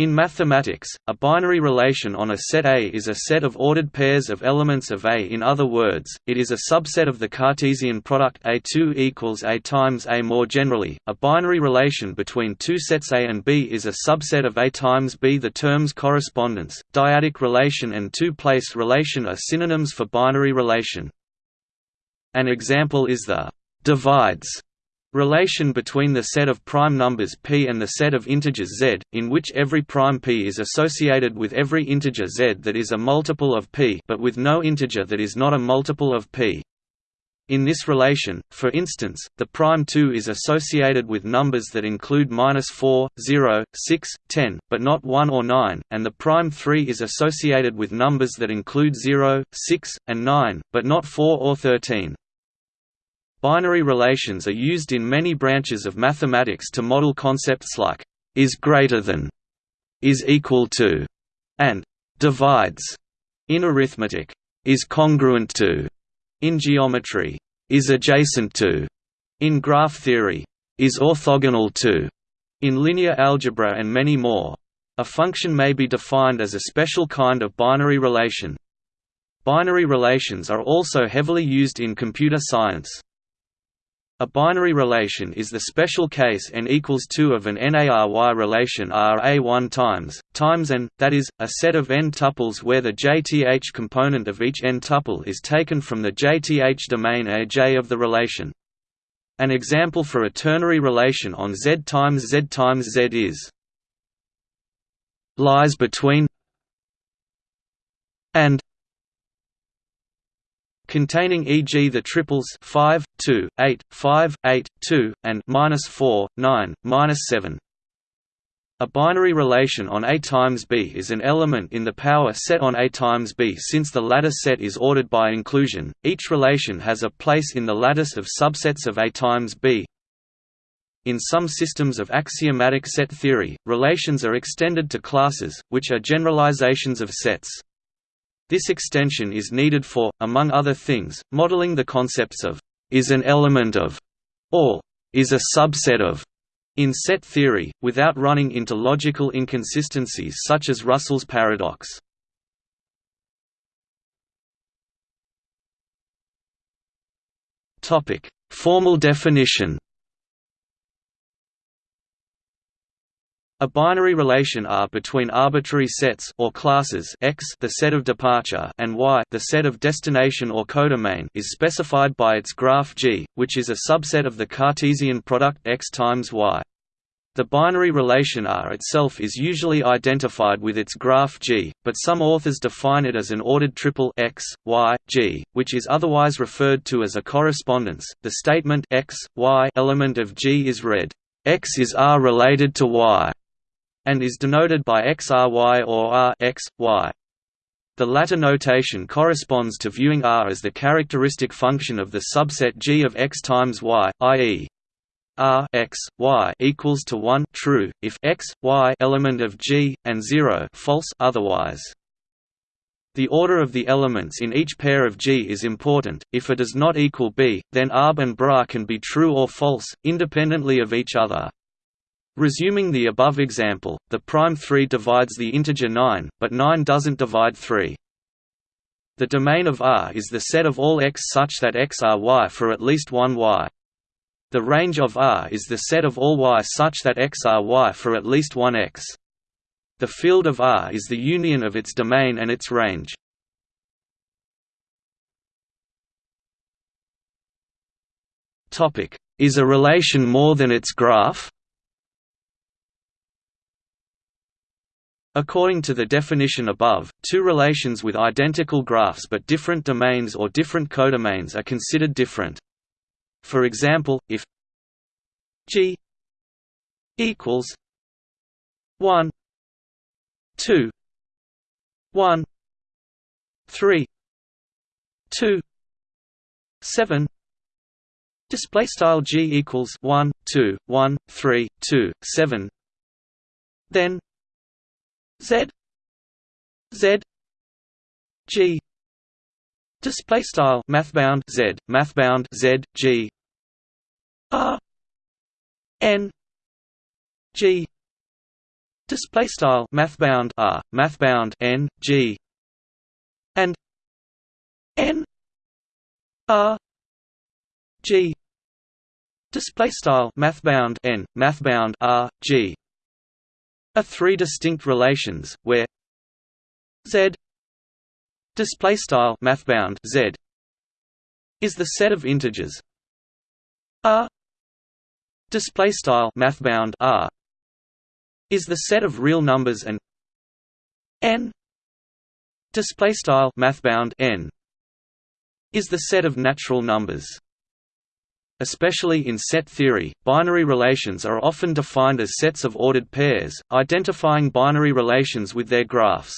In mathematics, a binary relation on a set A is a set of ordered pairs of elements of A. In other words, it is a subset of the Cartesian product A2 equals A times A. More generally, a binary relation between two sets A and B is a subset of A times B. The terms correspondence, dyadic relation and two-place relation are synonyms for binary relation. An example is the divides Relation between the set of prime numbers p and the set of integers z, in which every prime p is associated with every integer z that is a multiple of p but with no integer that is not a multiple of p. In this relation, for instance, the prime 2 is associated with numbers that include minus 4, 0, 6, 10, but not 1 or 9, and the prime 3 is associated with numbers that include 0, 6, and 9, but not 4 or 13. Binary relations are used in many branches of mathematics to model concepts like is greater than, is equal to, and divides in arithmetic, is congruent to, in geometry, is adjacent to, in graph theory, is orthogonal to, in linear algebra and many more. A function may be defined as a special kind of binary relation. Binary relations are also heavily used in computer science. A binary relation is the special case n equals 2 of an NARY relation RA1 times, times n, that is, a set of n tuples where the jth component of each n tuple is taken from the jth domain Aj of the relation. An example for a ternary relation on Z times Z times Z is lies between and containing e.g. the triples 5, 2, 8, 5, 8, 2, and -4, 9, -7. A binary relation on A times B is an element in the power set on A times B since the lattice set is ordered by inclusion. Each relation has a place in the lattice of subsets of A times B. In some systems of axiomatic set theory, relations are extended to classes, which are generalizations of sets. This extension is needed for, among other things, modeling the concepts of is an element of or is a subset of in set theory, without running into logical inconsistencies such as Russell's paradox. Formal definition A binary relation R between arbitrary sets or classes X the set of departure and Y the set of destination or codomain is specified by its graph G, which is a subset of the Cartesian product X times Y. The binary relation R itself is usually identified with its graph G, but some authors define it as an ordered triple X, Y, G, which is otherwise referred to as a correspondence. The statement X, Y element of G is read, X is R related to Y and is denoted by xry or r x, y. The latter notation corresponds to viewing R as the characteristic function of the subset G of x times y, i.e. R x, y equals to 1 true if x, y element of G and 0 false otherwise. The order of the elements in each pair of G is important. If A does not equal B, then ARB and BRA can be true or false, independently of each other. Resuming the above example, the prime 3 divides the integer 9, but 9 doesn't divide 3. The domain of R is the set of all x such that x are y for at least one y. The range of R is the set of all y such that x are y for at least one x. The field of R is the union of its domain and its range. Is a relation more than its graph? According to the definition above, two relations with identical graphs but different domains or different codomains are considered different. For example, if G equals 1 2 1 3 2 7 display style G equals 1 2 1 3 2 7 then Z Z G. Display style mathbound Z mathbound Z G. R N G. Display style mathbound r mathbound n g. And n r g. Display style mathbound n mathbound r g are three distinct relations where z display style mathbound z is the set of integers. R display style mathbound r is the set of real numbers and n display style mathbound n is the set of natural numbers Especially in set theory, binary relations are often defined as sets of ordered pairs, identifying binary relations with their graphs.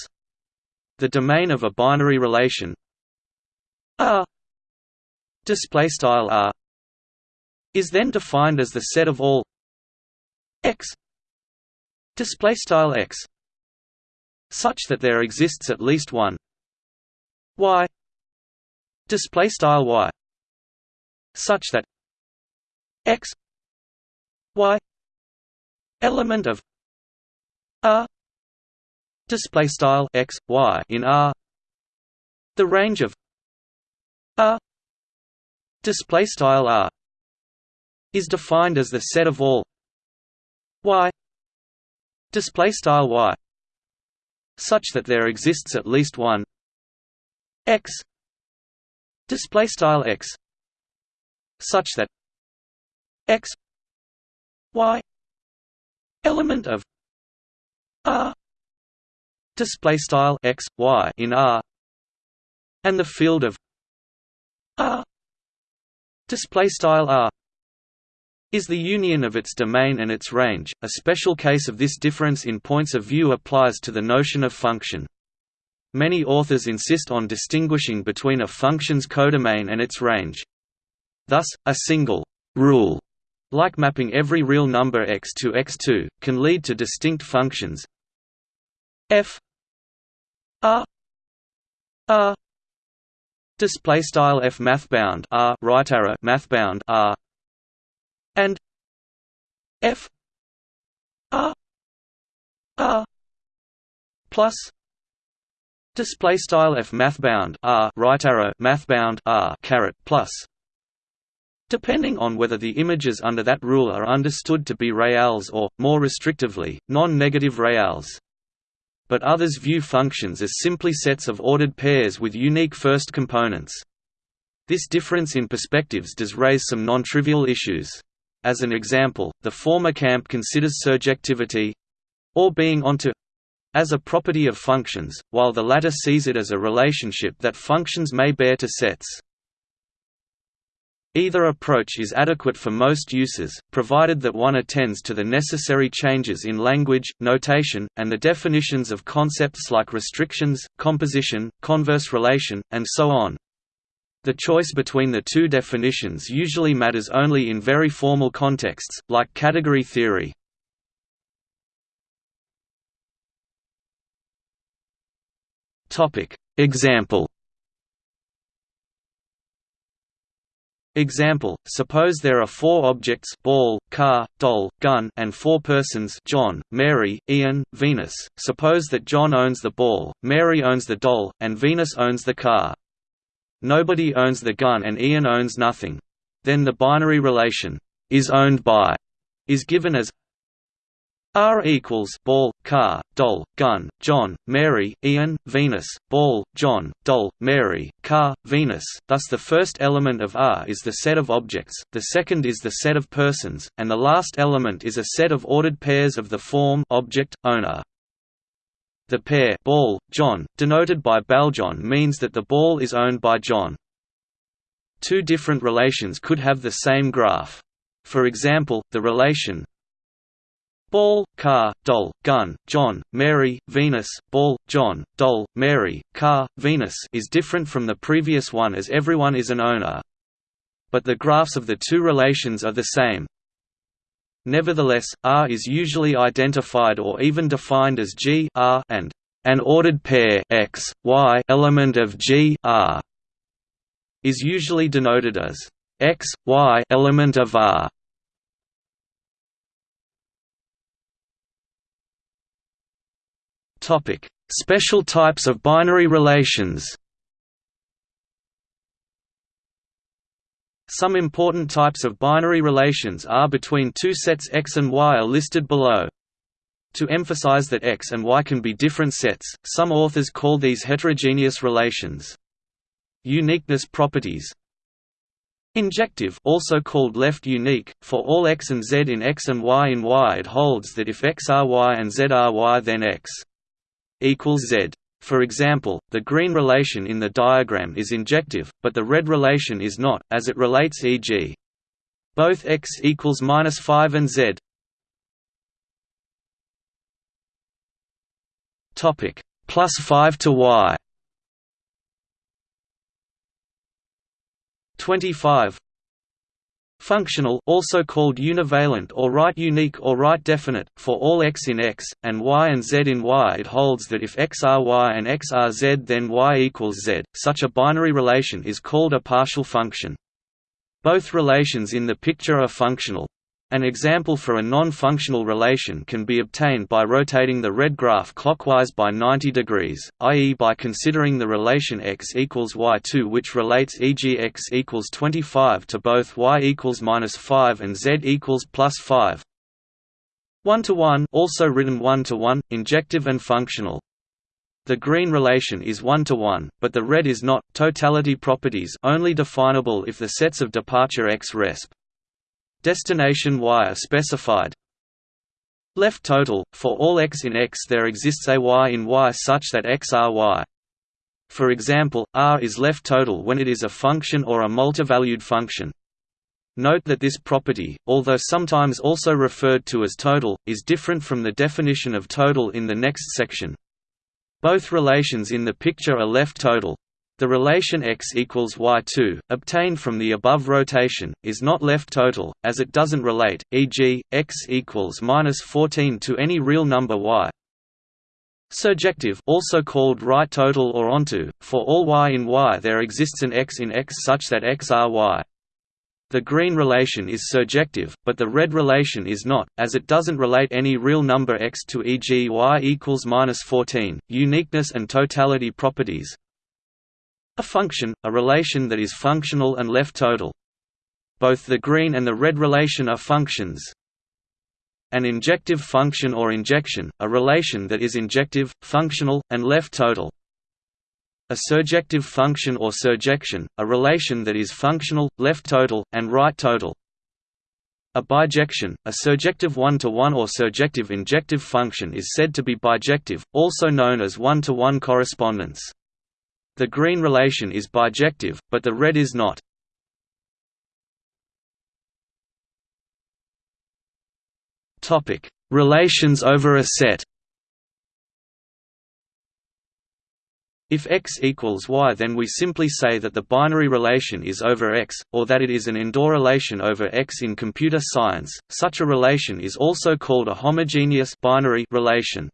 The domain of a binary relation R is then defined as the set of all x x such that there exists at least one y y such that x y element of r display style x y in r the range of r display style r is defined as the set of all y display style y such that there exists at least one x display style x such that x y element of r display style x y in r and the field of r display style r is the union of its domain and its range. A special case of this difference in points of view applies to the notion of function. Many authors insist on distinguishing between a function's codomain and its range. Thus, a single rule like mapping every real number x to x2, can lead to distinct functions. F r r display style f mathbound r right arrow mathbound r. And f r r plus display style f mathbound r right arrow mathbound r caret plus depending on whether the images under that rule are understood to be reals or, more restrictively, non-negative reals. But others view functions as simply sets of ordered pairs with unique first components. This difference in perspectives does raise some non-trivial issues. As an example, the former camp considers surjectivity—or being onto as a property of functions, while the latter sees it as a relationship that functions may bear to sets. Either approach is adequate for most uses, provided that one attends to the necessary changes in language, notation, and the definitions of concepts like restrictions, composition, converse relation, and so on. The choice between the two definitions usually matters only in very formal contexts, like category theory. Example Example, suppose there are four objects ball, car, doll, gun and four persons John, Mary, Ian, Venus. Suppose that John owns the ball, Mary owns the doll, and Venus owns the car. Nobody owns the gun and Ian owns nothing. Then the binary relation, is owned by, is given as R equals ball, car, doll, gun, John, Mary, Ian, Venus, ball, John, doll, Mary, car, Venus. Thus the first element of R is the set of objects, the second is the set of persons, and the last element is a set of ordered pairs of the form object owner. The pair ball, John, denoted by ballJohn means that the ball is owned by John. Two different relations could have the same graph. For example, the relation Ball, car, doll, gun, John, Mary, Venus, ball, John, doll, Mary, car, Venus is different from the previous one as everyone is an owner. But the graphs of the two relations are the same. Nevertheless, R is usually identified or even defined as G R and an ordered pair X, Y element of G R is usually denoted as X, Y element of R. Topic: Special types of binary relations. Some important types of binary relations are between two sets X and Y are listed below. To emphasize that X and Y can be different sets, some authors call these heterogeneous relations. Uniqueness properties Injective also called left unique, for all x and z in X and Y in Y it holds that if X are Y and Z are Y then X equals Z. For example, the green relation in the diagram is injective, but the red relation is not, as it relates e.g. both x equals minus 5 and z. Topic plus 5 to y. 25 Functional also called univalent or right unique or right definite, for all x in X, and y and z in Y it holds that if x are y and x are z then y equals z, such a binary relation is called a partial function. Both relations in the picture are functional. An example for a non-functional relation can be obtained by rotating the red graph clockwise by 90 degrees, i.e. by considering the relation x equals y2 which relates e.g. x equals 25 to both y equals minus 5 and z equals plus 5. One-to-one also written one-to-one, injective and functional. The green relation is one-to-one, but the red is not. Totality properties only definable if the sets of departure x resp destination y are specified. Left total for all x in X there exists a y in Y such that XRY. For example, R is left total when it is a function or a multivalued function. Note that this property, although sometimes also referred to as total, is different from the definition of total in the next section. Both relations in the picture are left total. The relation x equals y2, obtained from the above rotation, is not left total, as it doesn't relate, e.g., x equals minus 14 to any real number y. Surjective also called right total or onto, for all y in Y there exists an x in X such that x are y. The green relation is surjective, but the red relation is not, as it doesn't relate any real number x to e.g. y equals minus 14. Uniqueness and totality properties a function, a relation that is functional and left total. Both the green and the red relation are functions. An injective function or injection, a relation that is injective, functional, and left total. A surjective function or surjection, a relation that is functional, left total, and right total. A bijection, a surjective one-to-one -one or surjective injective function is said to be bijective, also known as one-to-one -one correspondence. The green relation is bijective, but the red is not. Topic: Relations over a set. If x equals y then we simply say that the binary relation is over x, or that it is an endorelation over x in computer science. Such a relation is also called a homogeneous binary relation.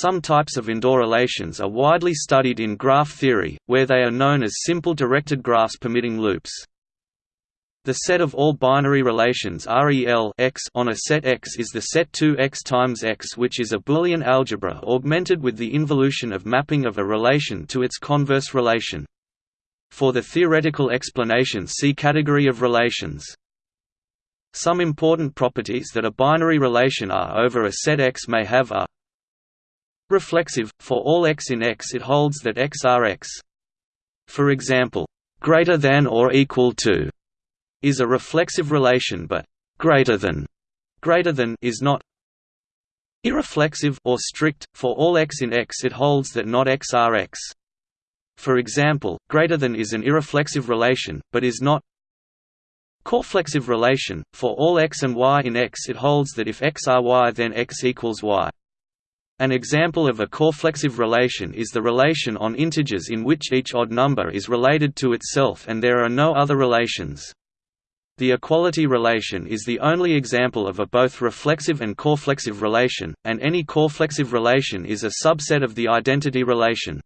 Some types of endorelations are widely studied in graph theory, where they are known as simple directed graphs permitting loops. The set of all binary relations REL x on a set X is the set 2x times x which is a Boolean algebra augmented with the involution of mapping of a relation to its converse relation. For the theoretical explanation see category of relations. Some important properties that a binary relation R over a set X may have are Reflexive, for all x in X it holds that x are x. For example, greater than or equal to is a reflexive relation but greater than greater than is not irreflexive or strict for all x in X it holds that not x are x. For example, greater than is an irreflexive relation but is not coreflexive relation for all x and y in X it holds that if x are y then x equals y. An example of a coreflexive relation is the relation on integers in which each odd number is related to itself and there are no other relations. The equality relation is the only example of a both reflexive and coreflexive relation, and any coreflexive relation is a subset of the identity relation.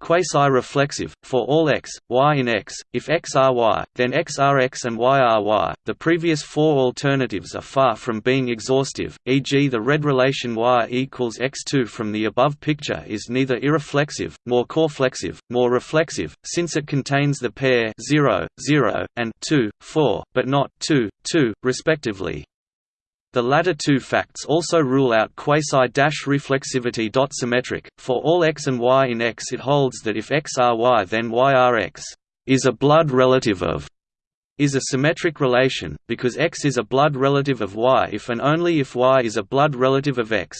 Quasi-reflexive, for all x, y in X, if X are y, then X are X and y are y. The previous four alternatives are far from being exhaustive, e.g. the red relation y equals x2 from the above picture is neither irreflexive, nor coreflexive, nor reflexive, since it contains the pair 0, 0, and 2, 4, but not 2, 2, respectively. The latter two facts also rule out quasi-reflexivity. Symmetric, for all x and y in X it holds that if x are y then y are x, is a blood relative of is a symmetric relation, because x is a blood relative of y if and only if y is a blood relative of x.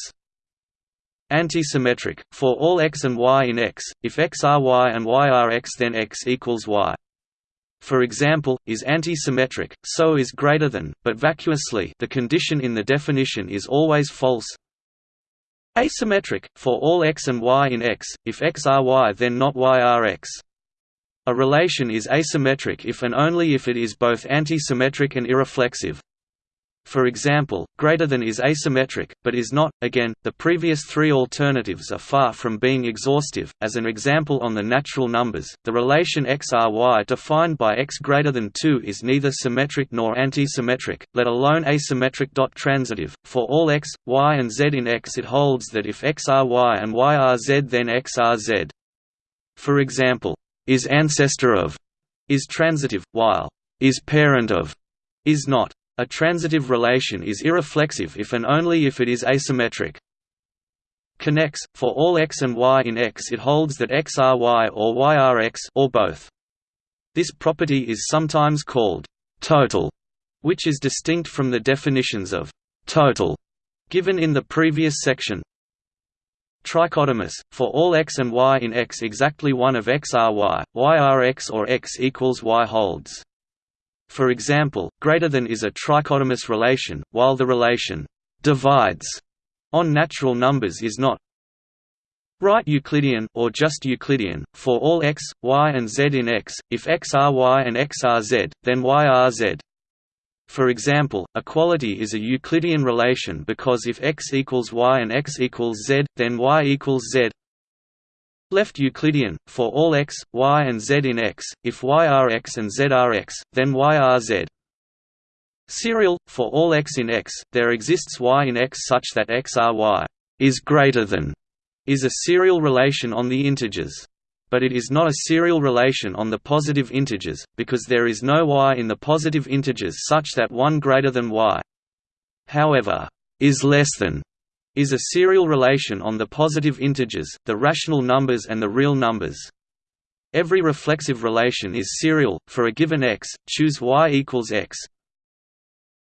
Antisymmetric, for all x and y in X, if x are y and y are x then x equals y for example, is anti-symmetric, so is greater than, but vacuously the condition in the definition is always false. Asymmetric, for all x and y in X, if x are y then not y are x. A relation is asymmetric if and only if it is both anti-symmetric and irreflexive. For example, greater than is asymmetric, but is not. Again, the previous three alternatives are far from being exhaustive. As an example on the natural numbers, the relation xry defined by x greater than 2 is neither symmetric nor anti-symmetric, let alone asymmetric. Transitive. For all x, y and z in X it holds that if x are y and y are z then XRZ. For example, is ancestor of is transitive, while is parent of is not. A transitive relation is irreflexive if and only if it is asymmetric. Connex, for all x and y in X it holds that x are y or y are x or both. This property is sometimes called «total», which is distinct from the definitions of «total» given in the previous section. Trichotomous, for all x and y in X exactly one of x are y, y are x or x equals y holds. For example, greater than is a trichotomous relation, while the relation divides on natural numbers is not right Euclidean or just Euclidean for all x, y and z in X. If x are y and x are z, then y are z. For example, equality is a Euclidean relation because if x equals y and x equals z, then y equals z. Left Euclidean, for all x, y and z in X, if y are x and z are x, then y are z. Serial, for all x in X, there exists y in X such that x are is greater than is a serial relation on the integers. But it is not a serial relation on the positive integers, because there is no y in the positive integers such that 1 greater than y. However, is less than is a serial relation on the positive integers, the rational numbers and the real numbers. Every reflexive relation is serial. For a given x, choose y equals x.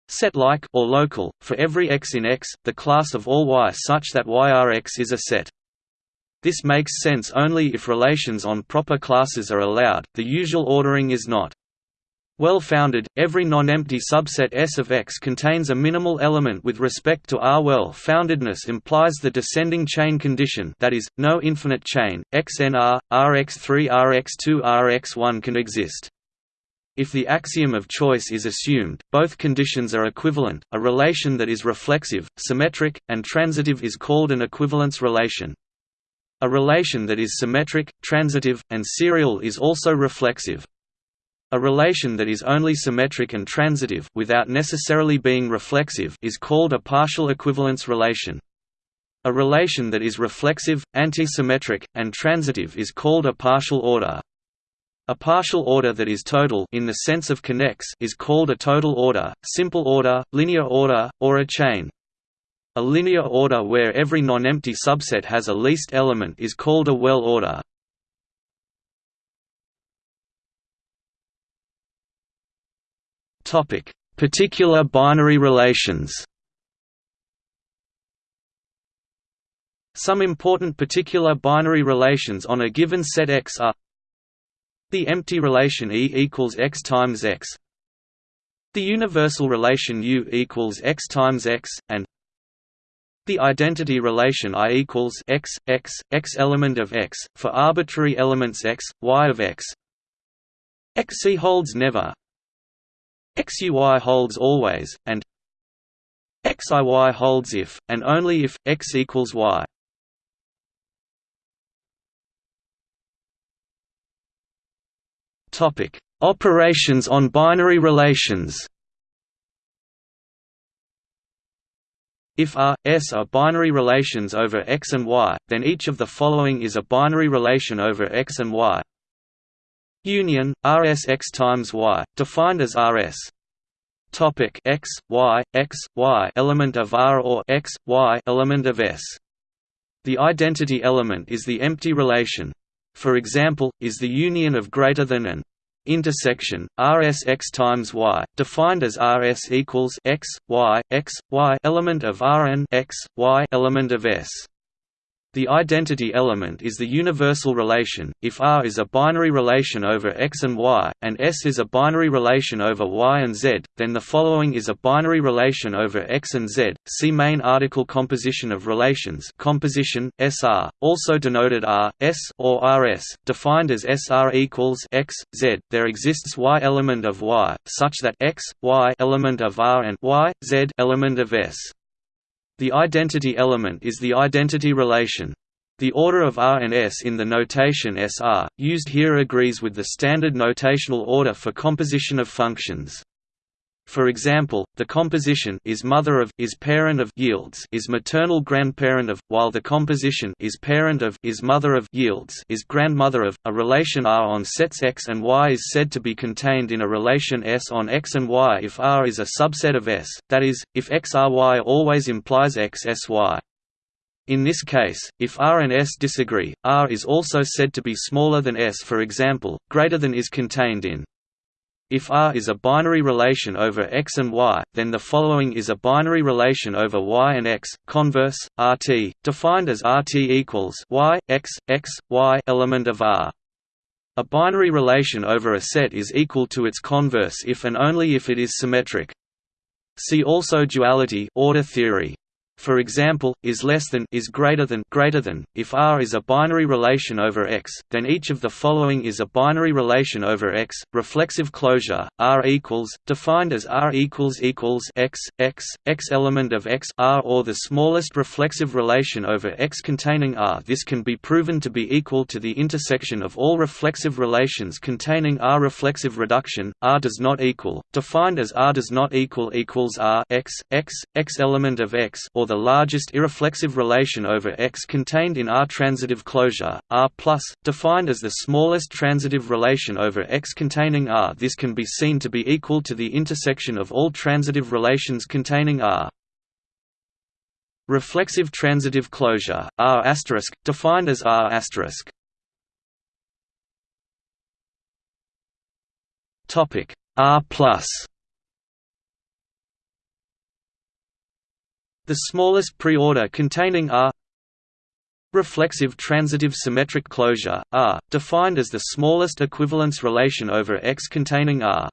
Set like or local for every x in X, the class of all y such that y r x is a set. This makes sense only if relations on proper classes are allowed. The usual ordering is not. Well-founded, every non-empty subset S of X contains a minimal element with respect to R. Well-foundedness implies the descending chain condition that is, no infinite chain, XNR, Rx3 Rx2 Rx1 can exist. If the axiom of choice is assumed, both conditions are equivalent. A relation that is reflexive, symmetric, and transitive is called an equivalence relation. A relation that is symmetric, transitive, and serial is also reflexive. A relation that is only symmetric and transitive without necessarily being reflexive is called a partial equivalence relation. A relation that is reflexive, antisymmetric, and transitive is called a partial order. A partial order that is total in the sense of connex is called a total order, simple order, linear order, or a chain. A linear order where every non-empty subset has a least element is called a well order. Topic: Particular binary relations. Some important particular binary relations on a given set X are the empty relation E equals X times X, the universal relation U equals X times X, and the identity relation I equals X, X, X element of X, for arbitrary elements X, Y of X. XC holds never, XUY holds always, and XIY holds if, and only if, X equals Y. Topic: Operations on binary relations. If R, S are binary relations over X and Y, then each of the following is a binary relation over X and Y. Union RSX times Y, defined as RS topic x y x y element of R or x y element of S. The identity element is the empty relation. For example, is the union of greater than and intersection RSX times y, defined as RS equals x y x y element of R Rn x y element of S. The identity element is the universal relation. If R is a binary relation over X and Y, and S is a binary relation over Y and Z, then the following is a binary relation over X and Z. See main article Composition of relations. Composition SR, also denoted R, S or RS, defined as SR equals X, Z. There exists Y element of Y, such that X, Y element of R and Y, Z element of S. The identity element is the identity relation. The order of R and S in the notation SR, used here agrees with the standard notational order for composition of functions. For example, the composition is mother of is parent of yields is maternal grandparent of, while the composition is parent of is mother of yields is grandmother of. A relation R on sets X and Y is said to be contained in a relation S on X and Y if R is a subset of S, that is, if XRY always implies XSY. In this case, if R and S disagree, R is also said to be smaller than S for example, greater than is contained in if R is a binary relation over X and Y, then the following is a binary relation over Y and X. Converse RT, defined as RT equals Y X X Y element of R. A binary relation over a set is equal to its converse if and only if it is symmetric. See also duality order theory for example, is less than is greater than greater than. If R is a binary relation over X, then each of the following is a binary relation over X. Reflexive closure R equals defined as R equals equals X X X element of X R or the smallest reflexive relation over X containing R. This can be proven to be equal to the intersection of all reflexive relations containing R. Reflexive reduction R does not equal defined as R does not equal equals R X X X element of X or the largest irreflexive relation over X contained in R transitive closure, R+, defined as the smallest transitive relation over X containing R. This can be seen to be equal to the intersection of all transitive relations containing R. Reflexive transitive closure, R*, defined as R*. Topic R+. The smallest preorder containing R Reflexive transitive symmetric closure, R, defined as the smallest equivalence relation over X containing R.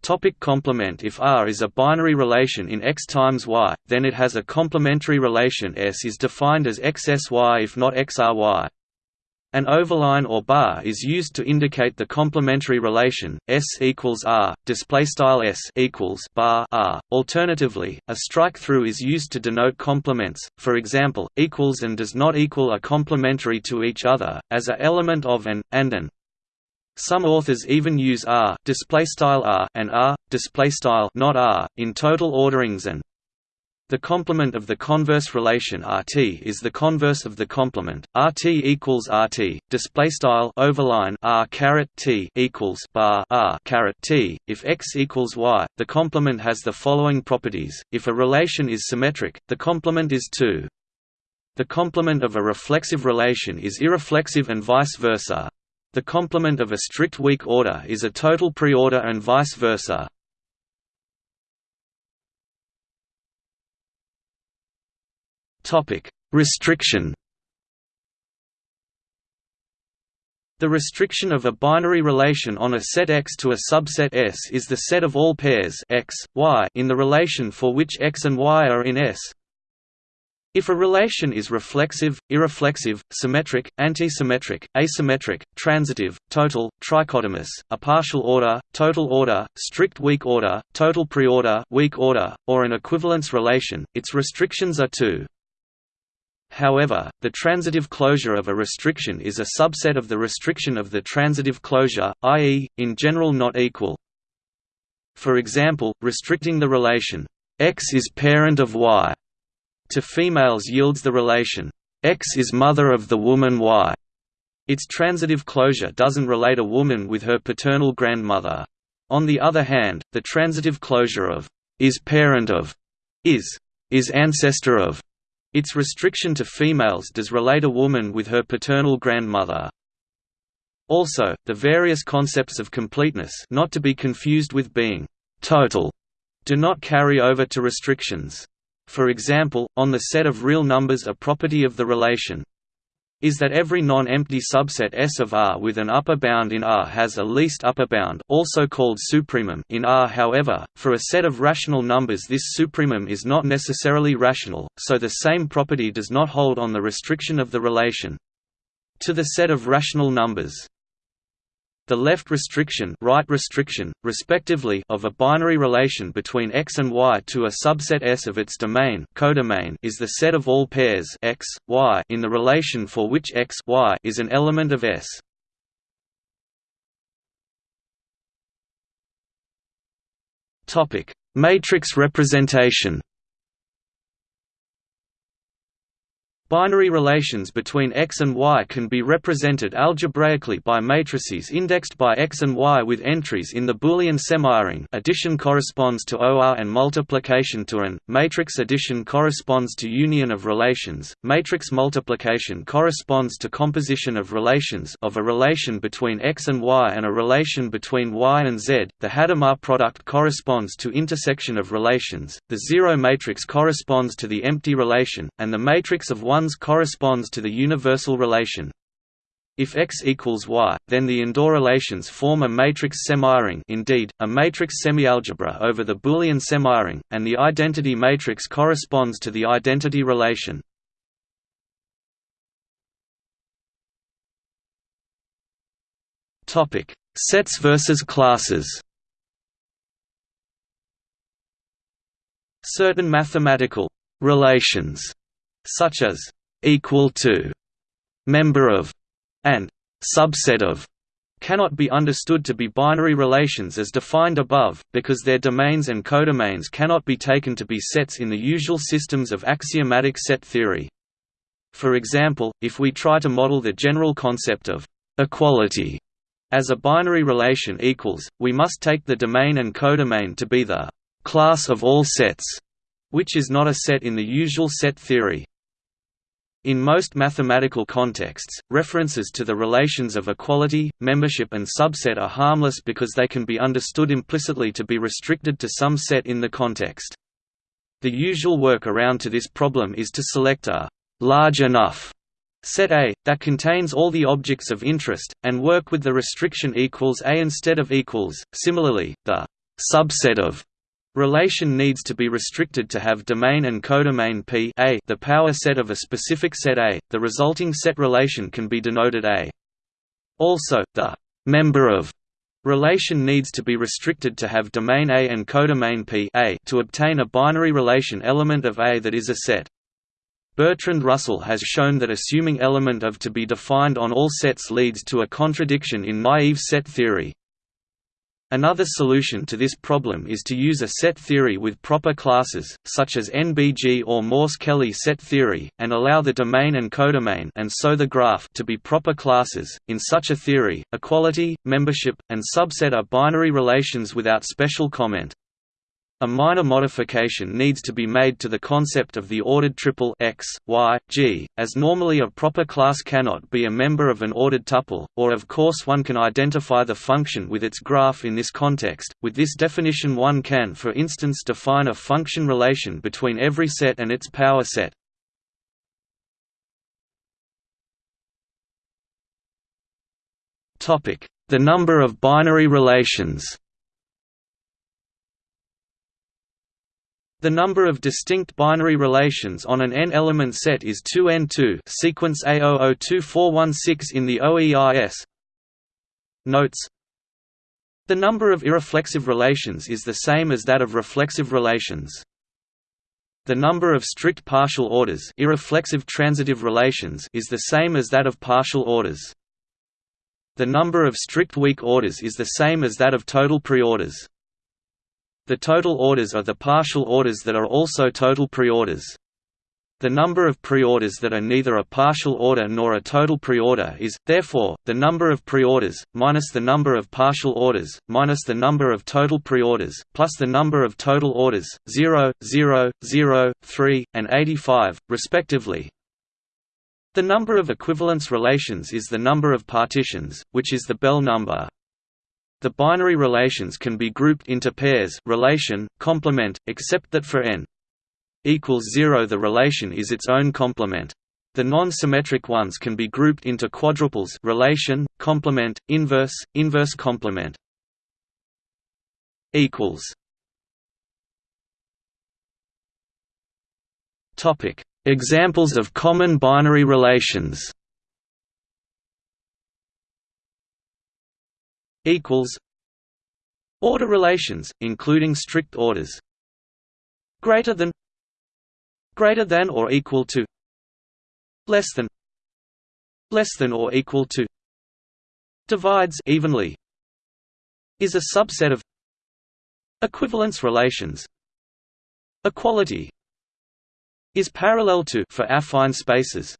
Topic complement If R is a binary relation in X times Y, then it has a complementary relation S is defined as XSY if not XRY. An overline or bar is used to indicate the complementary relation S equals R, display style S equals bar R. Alternatively, a strike through is used to denote complements. For example, equals and does not equal are complementary to each other as a element of an and an. Some authors even use R, display style R and R, display style not R in total orderings and the complement of the converse relation RT is the converse of the complement. RT equals RT. Display style overline R caret T equals bar R caret T. If X equals Y, the complement has the following properties. If a relation is symmetric, the complement is 2. The complement of a reflexive relation is irreflexive and vice versa. The complement of a strict weak order is a total preorder and vice versa. Topic: Restriction. The restriction of a binary relation on a set X to a subset S is the set of all pairs X, Y in the relation for which X and Y are in S. If a relation is reflexive, irreflexive, symmetric, antisymmetric, asymmetric, transitive, total, trichotomous, a partial order, total order, strict weak order, total preorder, weak order, or an equivalence relation, its restrictions are two. However, the transitive closure of a restriction is a subset of the restriction of the transitive closure, i.e., in general not equal. For example, restricting the relation X is parent of Y to females yields the relation X is mother of the woman Y. Its transitive closure doesn't relate a woman with her paternal grandmother. On the other hand, the transitive closure of is parent of is is ancestor of its restriction to females does relate a woman with her paternal grandmother. Also, the various concepts of completeness not to be confused with being total do not carry over to restrictions. For example, on the set of real numbers a property of the relation is that every non-empty subset S of R with an upper bound in R has a least upper bound also called supremum in R however, for a set of rational numbers this supremum is not necessarily rational, so the same property does not hold on the restriction of the relation to the set of rational numbers. The left restriction, right restriction, respectively, of a binary relation between X and Y to a subset S of its domain, codomain is the set of all pairs X, Y in the relation for which X, Y is an element of S. Matrix representation. Binary relations between X and Y can be represented algebraically by matrices indexed by X and Y with entries in the Boolean semiring addition corresponds to OR and multiplication to AN, matrix addition corresponds to union of relations, matrix multiplication corresponds to composition of relations of a relation between X and Y and a relation between Y and Z, the Hadamard product corresponds to intersection of relations, the zero matrix corresponds to the empty relation, and the matrix of ones corresponds to the universal relation. If X equals Y, then the endorelations form a matrix semiring indeed, a matrix semialgebra over the Boolean semiring, and the identity matrix corresponds to the identity relation. Sets versus classes Certain mathematical relations, such as equal to, member of, and subset of cannot be understood to be binary relations as defined above, because their domains and codomains cannot be taken to be sets in the usual systems of axiomatic set theory. For example, if we try to model the general concept of equality as a binary relation equals, we must take the domain and codomain to be the class of all sets, which is not a set in the usual set theory. In most mathematical contexts, references to the relations of equality, membership and subset are harmless because they can be understood implicitly to be restricted to some set in the context. The usual work-around to this problem is to select a «large enough» set A, that contains all the objects of interest, and work with the restriction equals A instead of equals. Similarly, the «subset of» Relation needs to be restricted to have domain and codomain P A the power set of a specific set A. The resulting set relation can be denoted A. Also, the member of relation needs to be restricted to have domain A and codomain P A to obtain a binary relation element of A that is a set. Bertrand Russell has shown that assuming element of to be defined on all sets leads to a contradiction in naive set theory. Another solution to this problem is to use a set theory with proper classes, such as NBG or Morse-Kelley set theory, and allow the domain and codomain and so the graph to be proper classes. In such a theory, equality, membership, and subset are binary relations without special comment. A minor modification needs to be made to the concept of the ordered triple x, y, g, as normally a proper class cannot be a member of an ordered tuple, or of course one can identify the function with its graph in this context. With this definition one can for instance define a function relation between every set and its power set. The number of binary relations The number of distinct binary relations on an n-element set is 2n2 sequence A002416 in the OEIS. Notes The number of irreflexive relations is the same as that of reflexive relations. The number of strict partial orders irreflexive transitive relations is the same as that of partial orders. The number of strict weak orders is the same as that of total preorders. The total orders are the partial orders that are also total preorders. The number of preorders that are neither a partial order nor a total preorder is, therefore, the number of preorders, minus the number of partial orders, minus the number of total preorders, plus the number of total orders, 0, 0, 0, 3, and 85, respectively. The number of equivalence relations is the number of partitions, which is the Bell number. The binary relations can be grouped into pairs relation, complement, except that for n equals 0 the relation is its own complement. The non-symmetric ones can be grouped into quadruples relation, complement, inverse, inverse complement. equals Topic: Examples of common binary relations. Equals Order relations, including strict orders. Greater than greater than or equal to less than less than or equal to divides evenly is a subset of equivalence relations equality is parallel to for affine spaces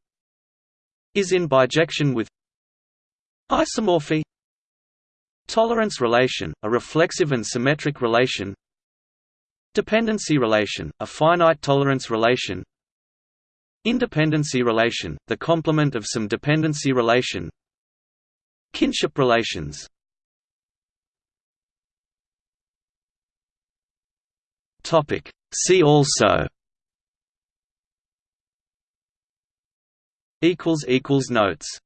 is in bijection with isomorphy tolerance relation a reflexive and symmetric relation Dependency relation, a finite tolerance relation Independency relation, the complement of some dependency relation Kinship relations See also Notes